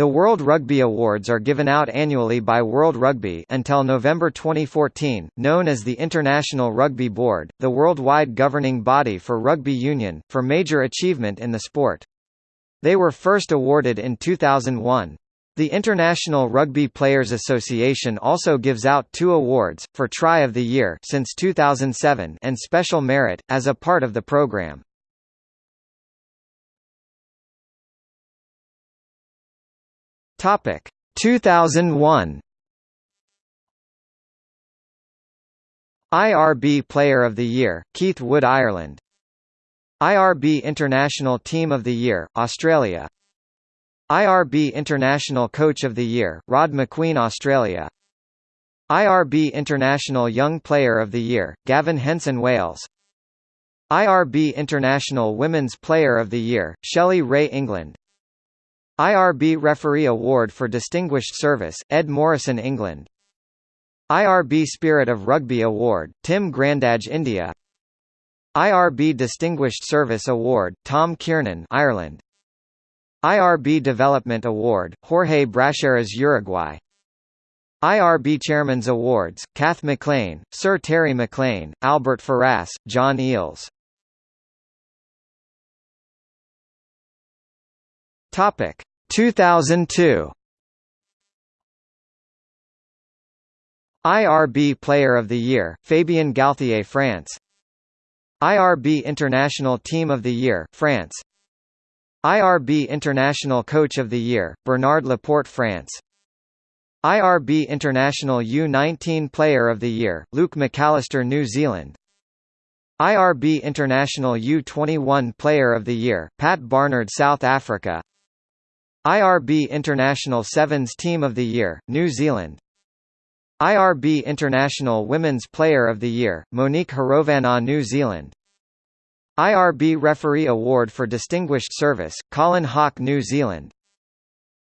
The World Rugby Awards are given out annually by World Rugby until November 2014, known as the International Rugby Board, the worldwide governing body for rugby union, for major achievement in the sport. They were first awarded in 2001. The International Rugby Players Association also gives out two awards, for Try of the Year since 2007 and Special Merit, as a part of the program. Topic. 2001 IRB Player of the Year, Keith Wood Ireland. IRB International Team of the Year, Australia. IRB International Coach of the Year, Rod Macqueen Australia. IRB International Young Player of the Year, Gavin Henson Wales. IRB International Women's Player of the Year, Shelley Rae England IRB Referee Award for Distinguished Service, Ed Morrison England. IRB Spirit of Rugby Award, Tim Grandage India. IRB Distinguished Service Award, Tom Kiernan Ireland. IRB Development Award, Jorge Bracheras Uruguay. IRB Chairman's Awards, Kath McLean, Sir Terry McLean, Albert Ferrasse, John Eales. Topic 2002 IRB Player of the Year, Fabien Galthié France. IRB International Team of the Year, France. IRB International Coach of the Year, Bernard Laporte France. IRB International U19 Player of the Year, Luke McAlister New Zealand. IRB International U21 Player of the Year, Pat Barnard South Africa IRB International Sevens Team of the Year, New Zealand. IRB International Women's Player of the Year, Monique Hirovanaa New Zealand. IRB Referee Award for Distinguished Service, Colin Hawke New Zealand.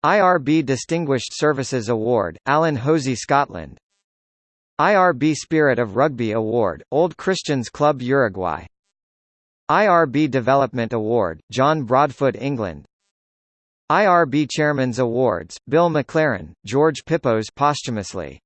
IRB Distinguished Services Award, Allan Hosie Scotland. IRB Spirit of Rugby Award, Old Christians Club Uruguay. IRB Development Award, John Broadfoot England IRB Chairman's Awards, Bill McLaren, George Pippos posthumously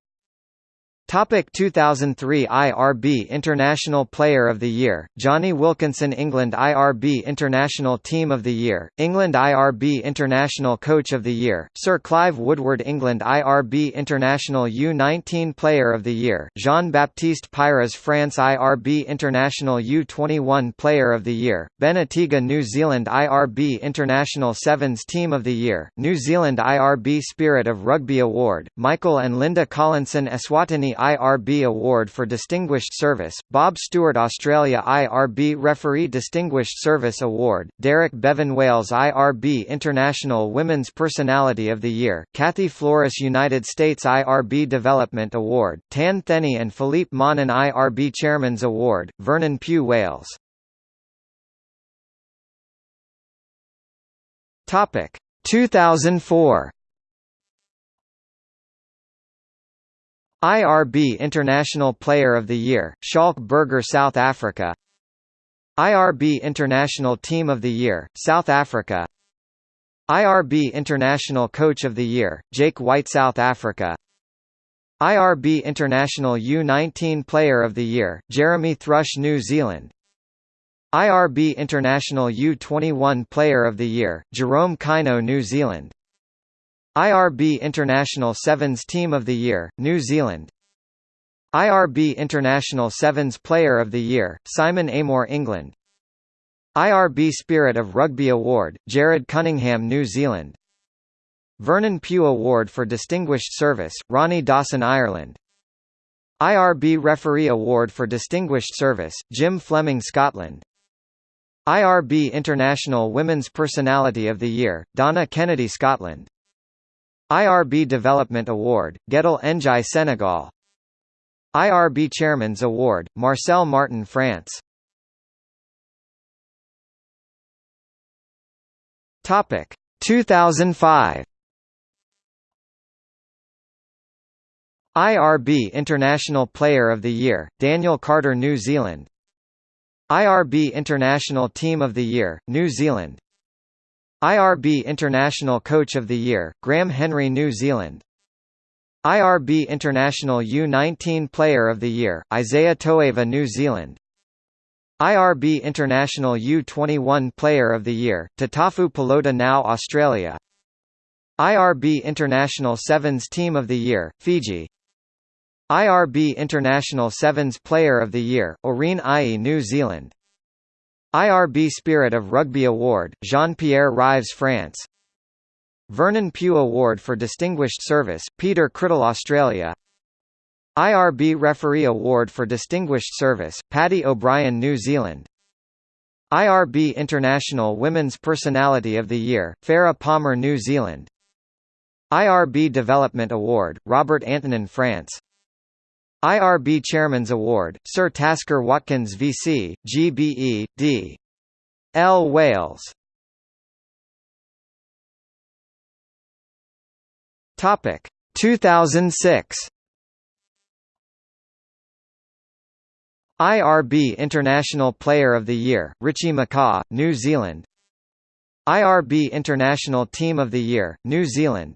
Topic 2003 IRB International Player of the Year, Jonny Wilkinson England IRB International Team of the Year, England IRB International Coach of the Year, Sir Clive Woodward England IRB International U19 Player of the Year, Jean-Baptiste Peyras France IRB International U21 Player of the Year, Ben Atiga New Zealand IRB International Sevens Team of the Year, New Zealand IRB Spirit of Rugby Award, Michael and Linda Collinson Eswatini IRB Award for Distinguished Service, Bob Stewart Australia IRB Referee Distinguished Service Award, Derek Bevan Wales IRB International Women's Personality of the Year, Kathy Flores United States IRB Development Award, Tan Theny and Philippe Monin IRB Chairman's Award, Vernon Pugh Wales. Topic 2004 IRB International Player of the Year, Schalk Burger South Africa. IRB International Team of the Year, South Africa. IRB International Coach of the Year, Jake White South Africa. IRB International U19 Player of the Year, Jeremy Thrush New Zealand. IRB International U21 Player of the Year, Jerome Kaino New Zealand IRB International Sevens Team of the Year, New Zealand. IRB International Sevens Player of the Year, Simon Amor England. IRB Spirit of Rugby Award, Jarrod Cunningham New Zealand. Vernon Pugh Award for Distinguished Service, Ronnie Dawson Ireland. IRB Referee Award for Distinguished Service, Jim Fleming Scotland. IRB International Women's Personality of the Year, Donna Kennedy Scotland IRB Development Award, Guedel Ndiaye Senegal. IRB Chairman's Award, Marcel Martin France. Topic. 2005 IRB International Player of the Year, Daniel Carter New Zealand. IRB International Team of the Year, New Zealand IRB International Coach of the Year, Graham Henry New Zealand. IRB International U19 Player of the Year, Isaia Toeava New Zealand. IRB International U21 Player of the Year, Tatafu Polota-Nau Australia. IRB International Sevens Team of the Year, Fiji. IRB International Sevens Player of the Year, Orene Ai'i New Zealand IRB Spirit of Rugby Award, Jean-Pierre Rives France. Vernon Pugh Award for Distinguished Service, Peter Crittle Australia. IRB Referee Award for Distinguished Service, Paddy O'Brien New Zealand. IRB International Women's Personality of the Year, Farah Palmer New Zealand. IRB Development Award, Robert Antonin France IRB Chairman's Award, Sir Tasker Watkins VC, GBE, D. L. Wales. Topic. 2006 IRB International Player of the Year, Richie McCaw, New Zealand. IRB International Team of the Year, New Zealand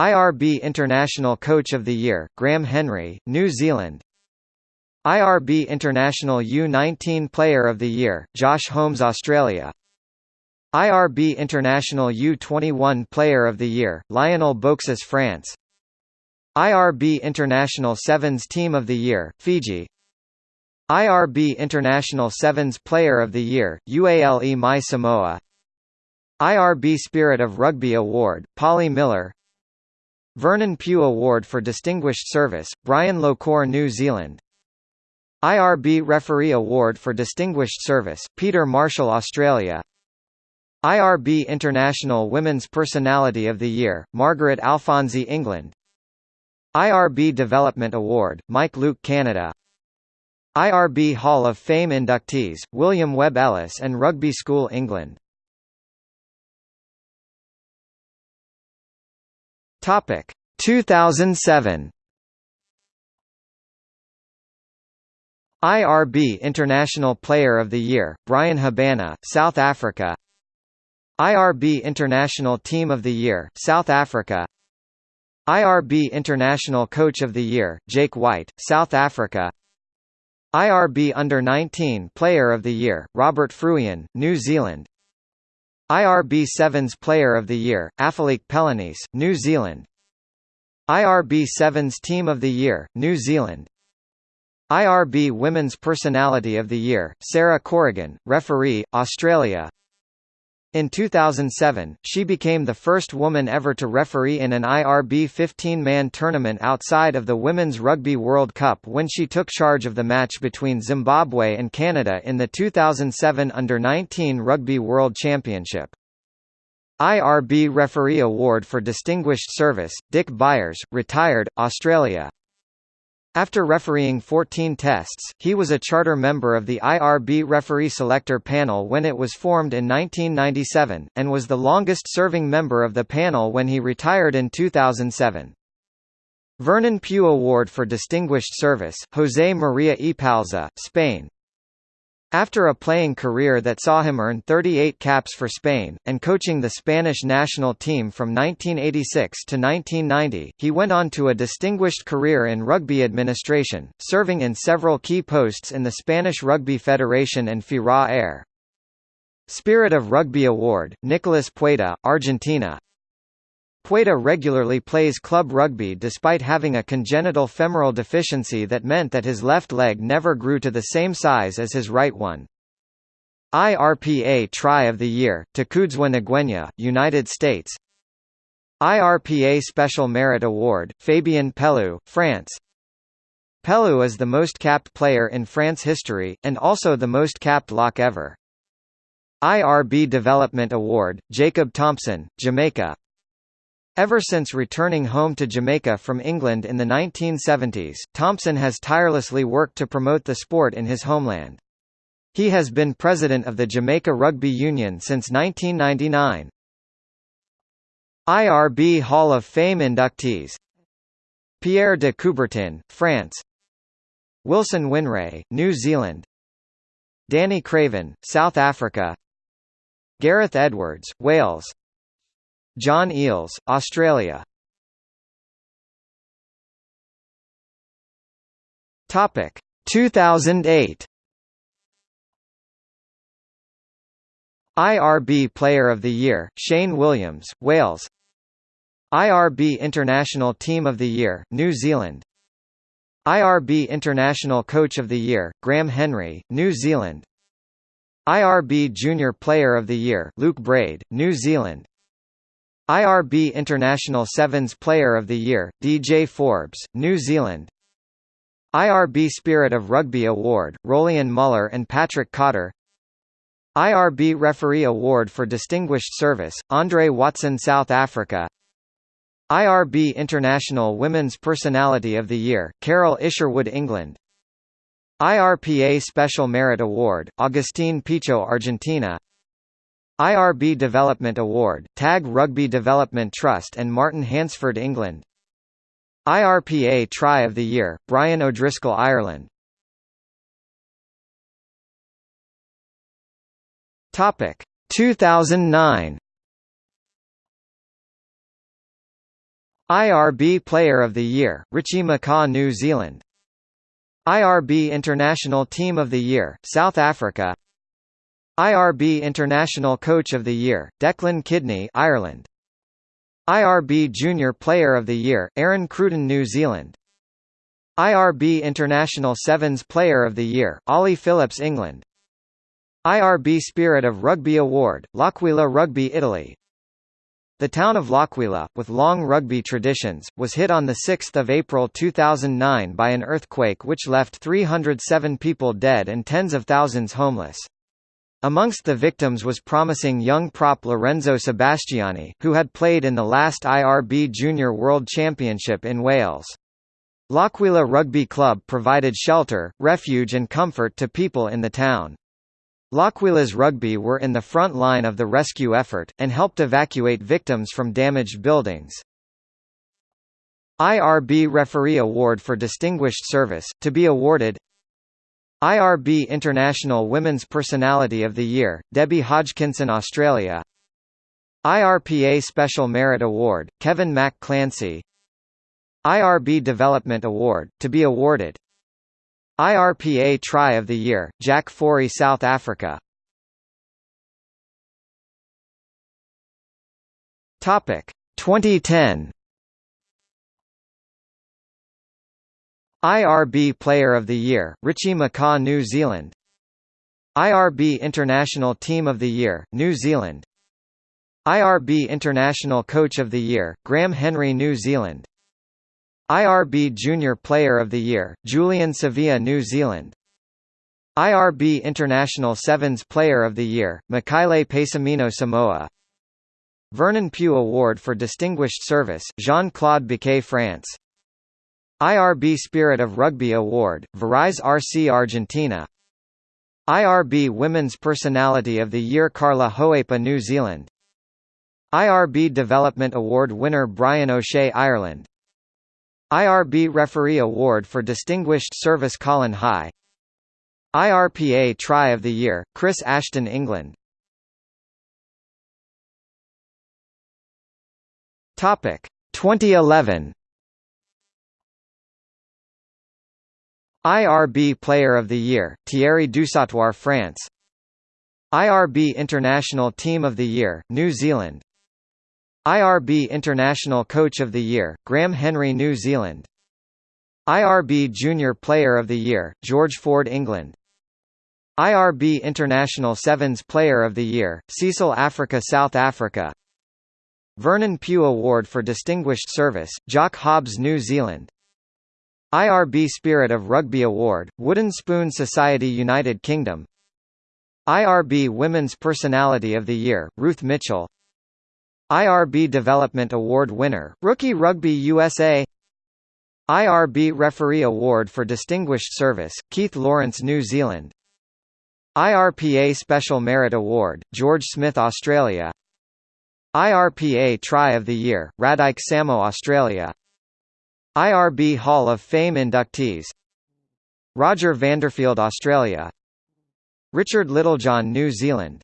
IRB International Coach of the Year, Graham Henry, New Zealand. IRB International U19 Player of the Year, Josh Holmes Australia. IRB International U21 Player of the Year, Lionel Beauxis France. IRB International Sevens Team of the Year, Fiji. IRB International Sevens Player of the Year, Uale Mai Samoa. IRB Spirit of Rugby Award, Polly Miller Vernon Pugh Award for Distinguished Service, Brian Lochore New Zealand. IRB Referee Award for Distinguished Service, Peter Marshall Australia. IRB International Women's Personality of the Year, Margaret Alphonsi England. IRB Development Award, Mike Luke Canada. IRB Hall of Fame inductees, William Webb Ellis and Rugby School England Topic. 2007 IRB International Player of the Year, Bryan Habana, South Africa. IRB International Team of the Year, South Africa. IRB International Coach of the Year, Jake White, South Africa. IRB Under-19 Player of the Year, Robert Fruean, New Zealand IRB Sevens Player of the Year, Afeleke Pelenise, New Zealand. IRB Sevens Team of the Year, New Zealand. IRB Women's Personality of the Year, Sarah Corrigan, Referee, Australia in 2007, she became the first woman ever to referee in an IRB 15-man tournament outside of the Women's Rugby World Cup when she took charge of the match between Zimbabwe and Canada in the 2007 Under-19 Rugby World Championship. IRB Referee Award for Distinguished Service, Dick Byers, retired, Australia after refereeing 14 tests, he was a charter member of the IRB referee selector panel when it was formed in 1997, and was the longest-serving member of the panel when he retired in 2007. Vernon Pugh Award for Distinguished Service, José María Epalza, Spain after a playing career that saw him earn 38 caps for Spain, and coaching the Spanish national team from 1986 to 1990, he went on to a distinguished career in rugby administration, serving in several key posts in the Spanish Rugby Federation and FIRA-AER. Spirit of Rugby Award, Nicolas Pueta, Argentina Pueta regularly plays club rugby despite having a congenital femoral deficiency that meant that his left leg never grew to the same size as his right one. IRPA Try of the Year, Takudzwa Ngwenya, United States IRPA Special Merit Award, Fabien Pelous, France Pelous is the most capped player in France history, and also the most capped lock ever. IRB Development Award, Jacob Thompson, Jamaica Ever since returning home to Jamaica from England in the 1970s, Thompson has tirelessly worked to promote the sport in his homeland. He has been president of the Jamaica Rugby Union since 1999. IRB Hall of Fame inductees Pierre de Coubertin, France Wilson Whineray, New Zealand Danny Craven, South Africa Gareth Edwards, Wales John Eales, Australia. Topic 2008 IRB Player of the Year, Shane Williams, Wales. IRB International Team of the Year, New Zealand. IRB International Coach of the Year, Graham Henry, New Zealand. IRB Junior Player of the Year, Luke Braid, New Zealand IRB International Sevens Player of the Year, DJ Forbes, New Zealand. IRB Spirit of Rugby Award, Rolian Muller and Patrick Cotter. IRB Referee Award for Distinguished Service, Andre Watson South Africa. IRB International Women's Personality of the Year, Carol Isherwood England. IRPA Special Merit Award, Agustín Pichot Argentina IRB Development Award, TAG Rugby Development Trust and Martin Hansford England. IRPA Try of the Year, Brian O'Driscoll Ireland. Topic. 2009 IRB Player of the Year, Richie McCaw New Zealand. IRB International Team of the Year, South Africa IRB International Coach of the Year, Declan Kidney Ireland. IRB Junior Player of the Year, Aaron Cruden New Zealand. IRB International Sevens Player of the Year, Ollie Phillips England. IRB Spirit of Rugby Award, L'Aquila Rugby Italy. The town of L'Aquila, with long rugby traditions, was hit on 6 April 2009 by an earthquake which left 307 people dead and tens of thousands homeless. Amongst the victims was promising young prop Lorenzo Sebastiani, who had played in the last IRB Junior World Championship in Wales. L'Aquila Rugby Club provided shelter, refuge and comfort to people in the town. L'Aquila's rugby were in the front line of the rescue effort, and helped evacuate victims from damaged buildings. IRB Referee Award for Distinguished Service, to be awarded IRB International Women's Personality of the Year, Debbie Hodgkinson Australia. IRPA Special Merit Award, Kevin Mac Clancy IRB Development Award, to be awarded. IRPA Try of the Year, Jaque Fourie South Africa. Topic. 2010 IRB Player of the Year, Richie McCaw New Zealand. IRB International Team of the Year, New Zealand. IRB International Coach of the Year, Graham Henry New Zealand. IRB Junior Player of the Year, Julian Savea New Zealand. IRB International Sevens Player of the Year, Mikaele Pesamino Samoa. Vernon Pugh Award for Distinguished Service, Jean-Claude Biquet France IRB Spirit of Rugby Award, Varise RC Argentina. IRB Women's Personality of the Year Carla Hohepa New Zealand. IRB Development Award winner Brian O'Shea Ireland. IRB Referee Award for Distinguished Service Colin High. IRPA Try of the Year, Chris Ashton England. Topic. 2011 IRB Player of the Year, Thierry Dusautoir France. IRB International Team of the Year, New Zealand. IRB International Coach of the Year, Graham Henry New Zealand. IRB Junior Player of the Year, George Ford England. IRB International Sevens Player of the Year, Cecil Afrika South Africa. Vernon Pugh Award for Distinguished Service, Jock Hobbs New Zealand IRB Spirit of Rugby Award, Wooden Spoon Society United Kingdom. IRB Women's Personality of the Year, Ruth Mitchell. IRB Development Award winner, Rookie Rugby USA IRB Referee Award for Distinguished Service, Keith Lawrence New Zealand. IRPA Special Merit Award, George Smith Australia. IRPA Try of the Year, Radike Samo Australia IRB Hall of Fame inductees. Roger Vanderfield Australia. Richard Littlejohn New Zealand.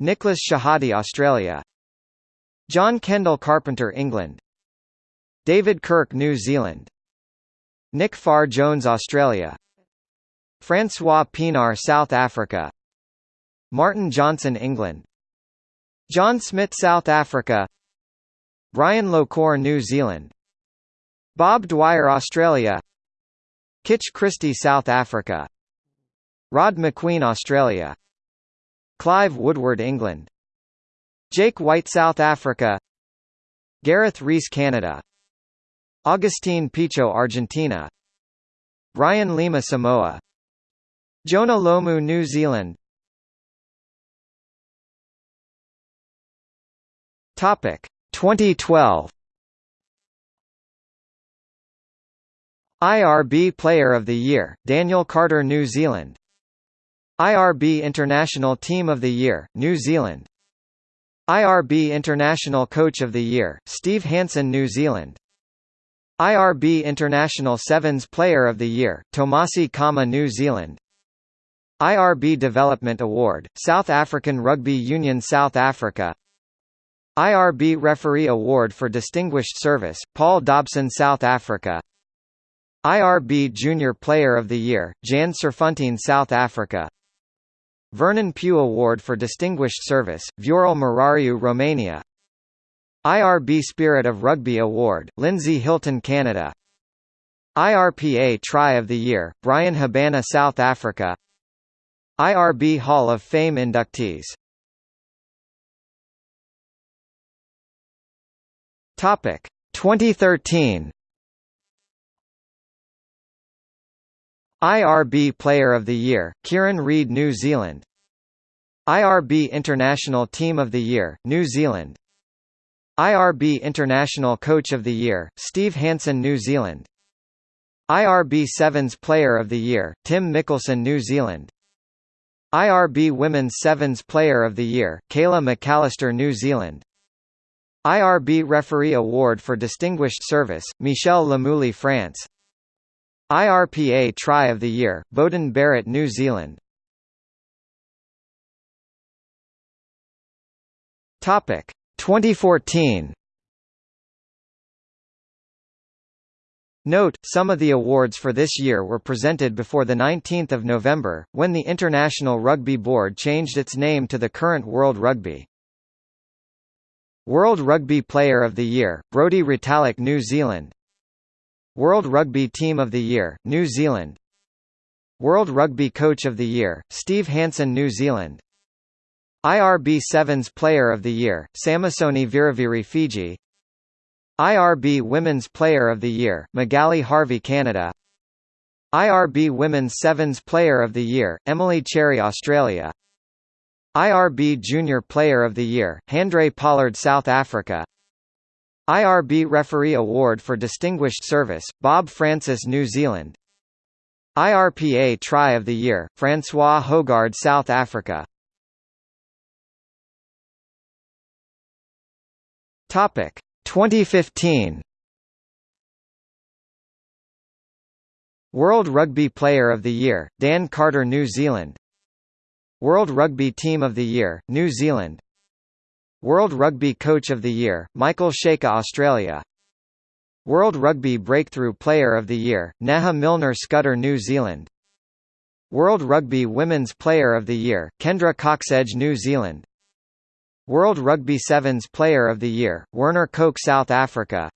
Nicholas Shehadie Australia. John Kendall Carpenter England. David Kirk New Zealand. Nick Farr Jones Australia. Francois Pienaar South Africa. Martin Johnson England. John Smit South Africa. Brian Lochore New Zealand Bob Dwyer Australia. Kitch Christie South Africa. Rod Macqueen Australia. Clive Woodward England. Jake White South Africa. Gareth Rees Canada. Agustin Pichot Argentina. Brian Lima Samoa. Jonah Lomu New Zealand. Topic. 2012 IRB Player of the Year, Daniel Carter New Zealand. IRB International Team of the Year, New Zealand. IRB International Coach of the Year, Steve Hansen New Zealand. IRB International Sevens Player of the Year, Tomasi Cama New Zealand. IRB Development Award, South African Rugby Union South Africa. IRB Referee Award for Distinguished Service, Paul Dobson South Africa IRB Junior Player of the Year, Jan Serfontein South Africa. Vernon Pugh Award for Distinguished Service, Viorel Morariu Romania. IRB Spirit of Rugby Award, Lindsay Hilton Canada. IRPA Try of the Year, Bryan Habana South Africa. IRB Hall of Fame inductees. Topic. 2013 IRB Player of the Year, Kieran Read New Zealand. IRB International Team of the Year, New Zealand. IRB International Coach of the Year, Steve Hansen New Zealand. IRB Sevens Player of the Year, Tim Mikkelson New Zealand. IRB Women's Sevens Player of the Year, Kayla McAlister New Zealand. IRB Referee Award for Distinguished Service, Michel Lamoulie France IRPA Try of the Year, Beauden Barrett New Zealand. Topic 2014 Note, some of the awards for this year were presented before 19 November, when the International Rugby Board changed its name to the current World Rugby. World Rugby Player of the Year, Brodie Retallick New Zealand World Rugby Team of the Year, New Zealand. World Rugby Coach of the Year, Steve Hansen New Zealand. IRB Sevens Player of the Year, Samisoni Viriviri Fiji. IRB Women's Player of the Year, Magali Harvey Canada. IRB Women's Sevens Player of the Year, Emily Cherry Australia. IRB Junior Player of the Year, Handré Pollard South Africa IRB Referee Award for Distinguished Service, Bob Francis New Zealand. IRPA Try of the Year, Francois Hougaard South Africa. Topic. 2015 World Rugby Player of the Year, Dan Carter New Zealand. World Rugby Team of the Year, New Zealand World Rugby Coach of the Year, Michael Cheika Australia. World Rugby Breakthrough Player of the Year, Nehe Milner Skudder New Zealand. World Rugby Women's Player of the Year, Kendra Cocksedge New Zealand. World Rugby Sevens Player of the Year, Werner Kok South Africa.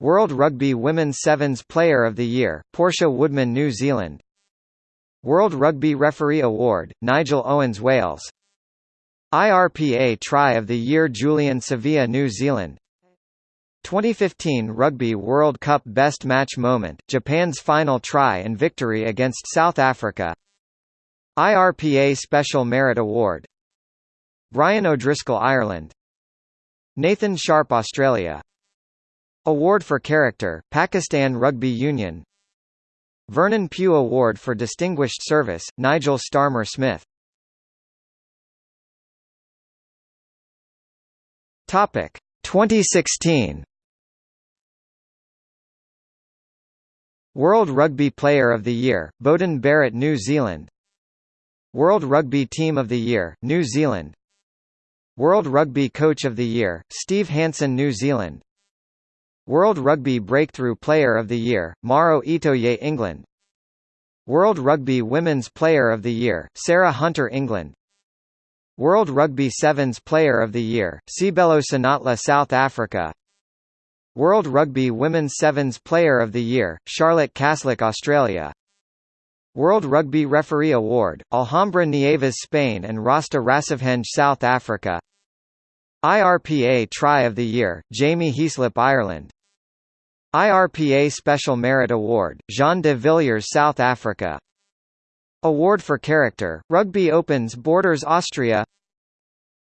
World Rugby Women's Sevens Player of the Year, Portia Woodman New Zealand. World Rugby Referee Award, Nigel Owens Wales IRPA Try of the Year Julian Savea New Zealand. 2015 Rugby World Cup Best Match Moment, Japan's final try and victory against South Africa. IRPA Special Merit Award. Brian O'Driscoll Ireland. Nathan Sharpe Australia. Award for Character, Pakistan Rugby Union. Vernon Pugh Award for Distinguished Service, Nigel Starmer Smith Topic. 2016 World Rugby Player of the Year, Beauden Barrett New Zealand. World Rugby Team of the Year, New Zealand. World Rugby Coach of the Year, Steve Hansen New Zealand. World Rugby Breakthrough Player of the Year, Maro Itoje England. World Rugby Women's Player of the Year, Sarah Hunter England World Rugby Sevens Player of the Year, Seabelo Senatla South Africa. World Rugby Women's Sevens Player of the Year, Charlotte Caslick Australia. World Rugby Referee Award, Alhambra Nieves Spain and Rasta Rasivhenge South Africa. IRPA Try of the Year, Jamie Heaslip Ireland. IRPA Special Merit Award, Jean de Villiers South Africa Award for Character, Rugby Opens Borders Austria.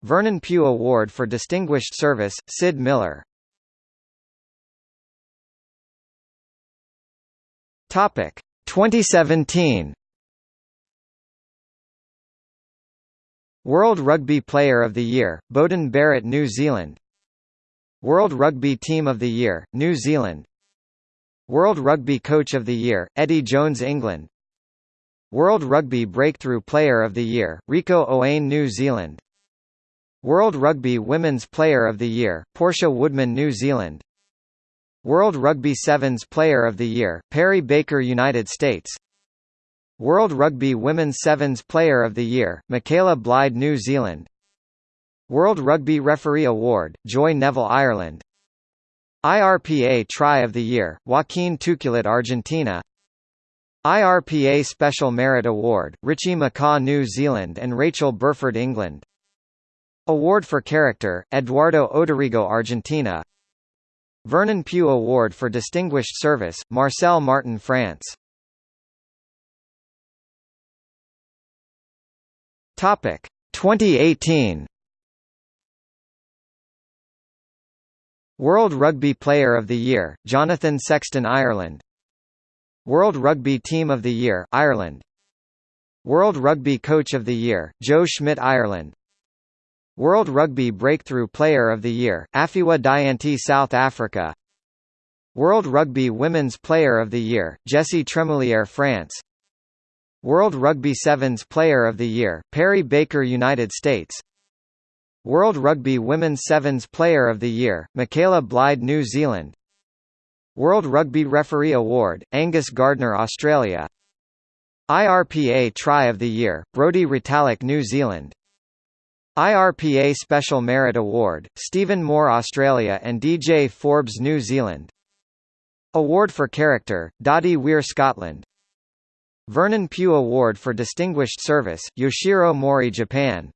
Vernon Pugh Award for Distinguished Service, Sid Miller. Topic. 2017 World Rugby Player of the Year, Beauden Barrett New Zealand. World Rugby Team of the Year, New Zealand. World Rugby Coach of the Year, Eddie Jones England World Rugby Breakthrough Player of the Year, Rieko Ioane New Zealand. World Rugby Women's Player of the Year, Portia Woodman New Zealand. World Rugby Sevens Player of the Year, Perry Baker United States. World Rugby Women's Sevens Player of the Year, Michaela Blyde New Zealand. World Rugby Referee Award, Joy Neville Ireland. IRPA Try of the Year, Joaquin Tuculet Argentina IRPA Special Merit Award, Richie McCaw New Zealand and Rachel Burford England. Award for Character, Eduardo Oderigo Argentina. Vernon Pugh Award for Distinguished Service, Marcel Martin France. Topic 2018 World Rugby Player of the Year, Jonathan Sexton Ireland World Rugby Team of the Year, Ireland. World Rugby Coach of the Year, Joe Schmidt Ireland. World Rugby Breakthrough Player of the Year, Aphiwe Dyantyi South Africa. World Rugby Women's Player of the Year, Jessy Trémoulière France. World Rugby Sevens Player of the Year, Perry Baker United States. World Rugby Women's Sevens Player of the Year, Michaela Blyde New Zealand World Rugby Referee Award, Angus Gardner Australia. IRPA Try of the Year, Brodie Retallick New Zealand. IRPA Special Merit Award, Stephen Moore Australia and DJ Forbes New Zealand. Award for Character, Doddie Weir Scotland. Vernon Pugh Award for Distinguished Service, Yoshiro Mori Japan